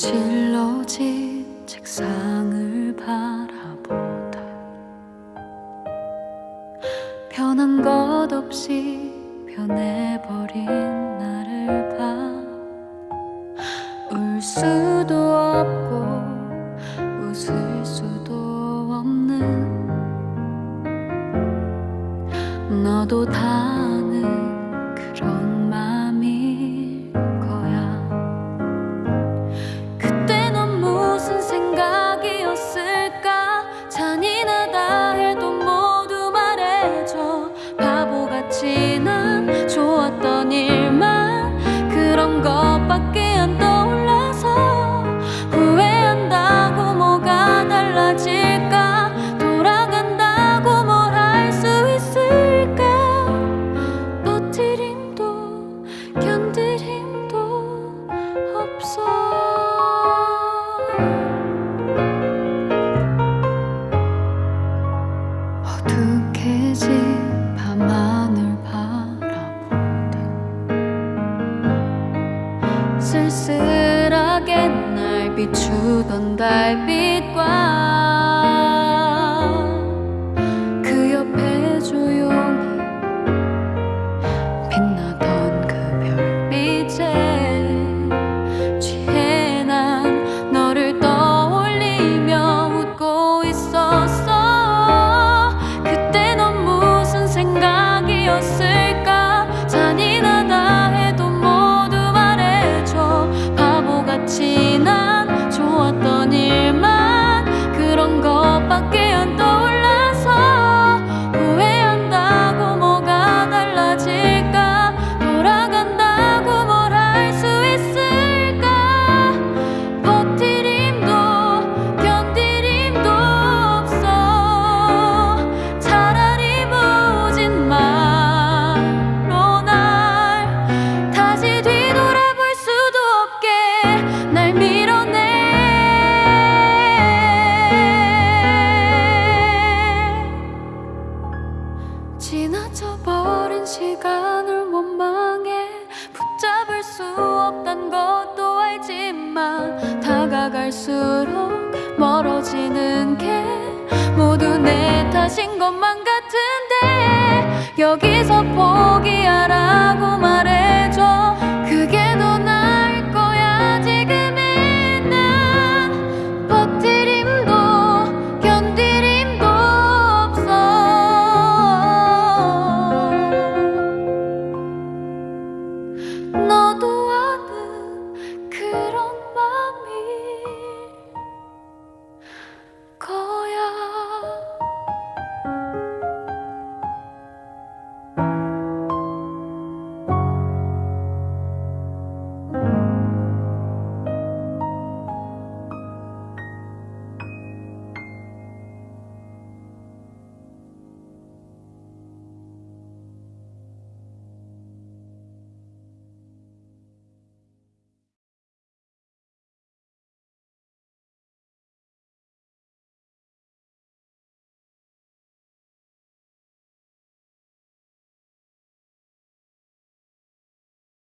질러진 책상을 바라보다 변한 것 없이 변해버린 나를 봐 울 수도 없고 웃을 수도 없는 너도 다 pa' que 쓸쓸하게 날 비추던 달빛과 시간을 원망해 붙잡을 수 없단 것도 알지만 다가갈수록 멀어지는 게 모두 내 탓인 것만 같은데 여기서